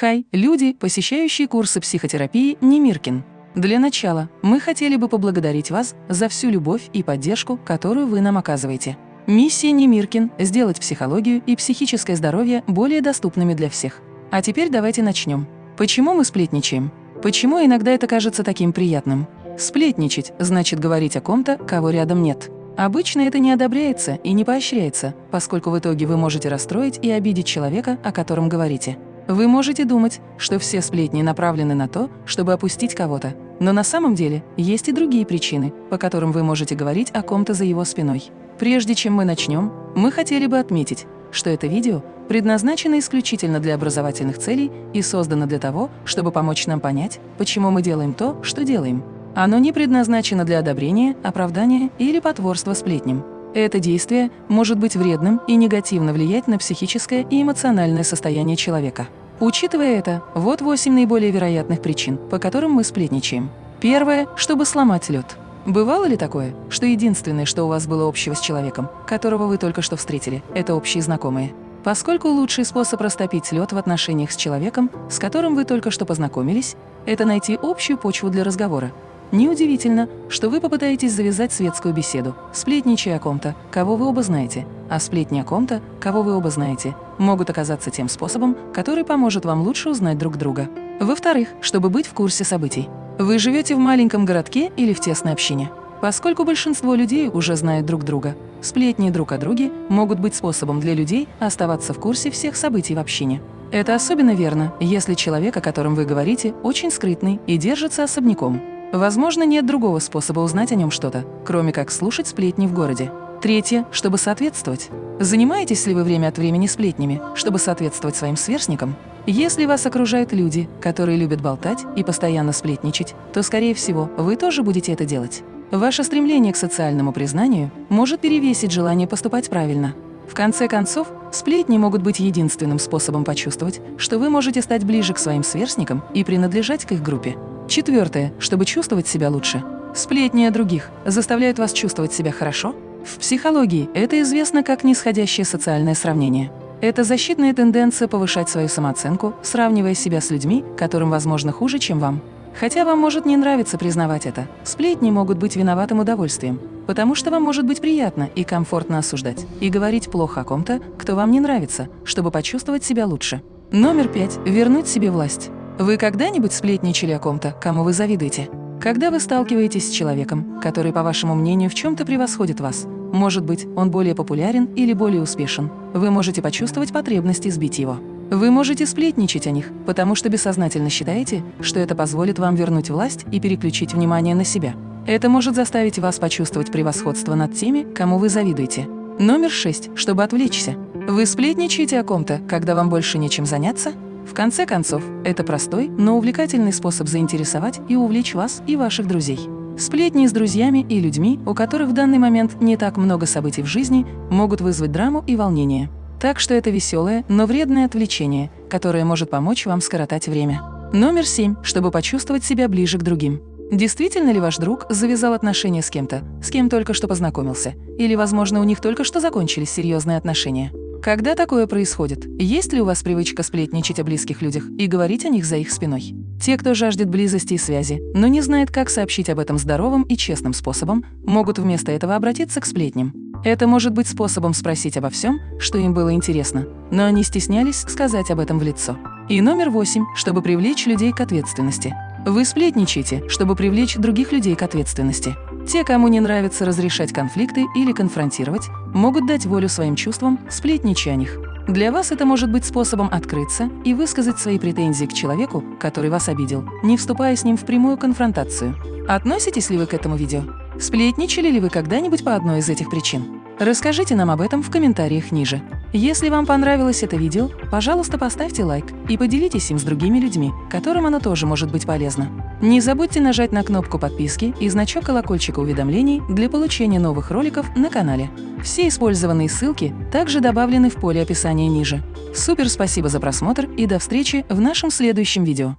Хай, люди, посещающие курсы психотерапии Немиркин. Для начала мы хотели бы поблагодарить вас за всю любовь и поддержку, которую вы нам оказываете. Миссия Немиркин – сделать психологию и психическое здоровье более доступными для всех. А теперь давайте начнем. Почему мы сплетничаем? Почему иногда это кажется таким приятным? Сплетничать – значит говорить о ком-то, кого рядом нет. Обычно это не одобряется и не поощряется, поскольку в итоге вы можете расстроить и обидеть человека, о котором говорите. Вы можете думать, что все сплетни направлены на то, чтобы опустить кого-то. Но на самом деле есть и другие причины, по которым вы можете говорить о ком-то за его спиной. Прежде чем мы начнем, мы хотели бы отметить, что это видео предназначено исключительно для образовательных целей и создано для того, чтобы помочь нам понять, почему мы делаем то, что делаем. Оно не предназначено для одобрения, оправдания или потворства сплетням. Это действие может быть вредным и негативно влиять на психическое и эмоциональное состояние человека. Учитывая это, вот восемь наиболее вероятных причин, по которым мы сплетничаем. Первое – чтобы сломать лед. Бывало ли такое, что единственное, что у вас было общего с человеком, которого вы только что встретили, это общие знакомые? Поскольку лучший способ растопить лед в отношениях с человеком, с которым вы только что познакомились, это найти общую почву для разговора, Неудивительно, что вы попытаетесь завязать светскую беседу, сплетничая о ком-то, кого вы оба знаете, а сплетни о ком-то, кого вы оба знаете, могут оказаться тем способом, который поможет вам лучше узнать друг друга. Во-вторых, чтобы быть в курсе событий. Вы живете в маленьком городке или в тесной общине. Поскольку большинство людей уже знают друг друга, сплетни друг о друге могут быть способом для людей оставаться в курсе всех событий в общине. Это особенно верно, если человек, о котором вы говорите, очень скрытный и держится особняком. Возможно, нет другого способа узнать о нем что-то, кроме как слушать сплетни в городе. Третье, чтобы соответствовать. Занимаетесь ли вы время от времени сплетнями, чтобы соответствовать своим сверстникам? Если вас окружают люди, которые любят болтать и постоянно сплетничать, то, скорее всего, вы тоже будете это делать. Ваше стремление к социальному признанию может перевесить желание поступать правильно. В конце концов, сплетни могут быть единственным способом почувствовать, что вы можете стать ближе к своим сверстникам и принадлежать к их группе. Четвертое, чтобы чувствовать себя лучше. Сплетни о других заставляют вас чувствовать себя хорошо? В психологии это известно как нисходящее социальное сравнение. Это защитная тенденция повышать свою самооценку, сравнивая себя с людьми, которым, возможно, хуже, чем вам. Хотя вам может не нравиться признавать это, сплетни могут быть виноватым удовольствием, потому что вам может быть приятно и комфортно осуждать и говорить плохо о ком-то, кто вам не нравится, чтобы почувствовать себя лучше. Номер пять. Вернуть себе власть. Вы когда-нибудь сплетничали о ком-то, кому вы завидуете? Когда вы сталкиваетесь с человеком, который, по вашему мнению, в чем-то превосходит вас, может быть, он более популярен или более успешен, вы можете почувствовать потребность избить его. Вы можете сплетничать о них, потому что бессознательно считаете, что это позволит вам вернуть власть и переключить внимание на себя. Это может заставить вас почувствовать превосходство над теми, кому вы завидуете. Номер шесть, чтобы отвлечься. Вы сплетничаете о ком-то, когда вам больше нечем заняться? В конце концов, это простой, но увлекательный способ заинтересовать и увлечь вас и ваших друзей. Сплетни с друзьями и людьми, у которых в данный момент не так много событий в жизни, могут вызвать драму и волнение. Так что это веселое, но вредное отвлечение, которое может помочь вам скоротать время. Номер семь, чтобы почувствовать себя ближе к другим. Действительно ли ваш друг завязал отношения с кем-то, с кем только что познакомился? Или, возможно, у них только что закончились серьезные отношения? Когда такое происходит, есть ли у вас привычка сплетничать о близких людях и говорить о них за их спиной? Те, кто жаждет близости и связи, но не знает, как сообщить об этом здоровым и честным способом, могут вместо этого обратиться к сплетням. Это может быть способом спросить обо всем, что им было интересно, но они стеснялись сказать об этом в лицо. И номер восемь, чтобы привлечь людей к ответственности. Вы сплетничаете, чтобы привлечь других людей к ответственности. Те, кому не нравится разрешать конфликты или конфронтировать, могут дать волю своим чувствам, сплетничая о них. Для вас это может быть способом открыться и высказать свои претензии к человеку, который вас обидел, не вступая с ним в прямую конфронтацию. Относитесь ли вы к этому видео? Сплетничали ли вы когда-нибудь по одной из этих причин? Расскажите нам об этом в комментариях ниже. Если вам понравилось это видео, пожалуйста, поставьте лайк и поделитесь им с другими людьми, которым оно тоже может быть полезно. Не забудьте нажать на кнопку подписки и значок колокольчика уведомлений для получения новых роликов на канале. Все использованные ссылки также добавлены в поле описания ниже. Супер спасибо за просмотр и до встречи в нашем следующем видео.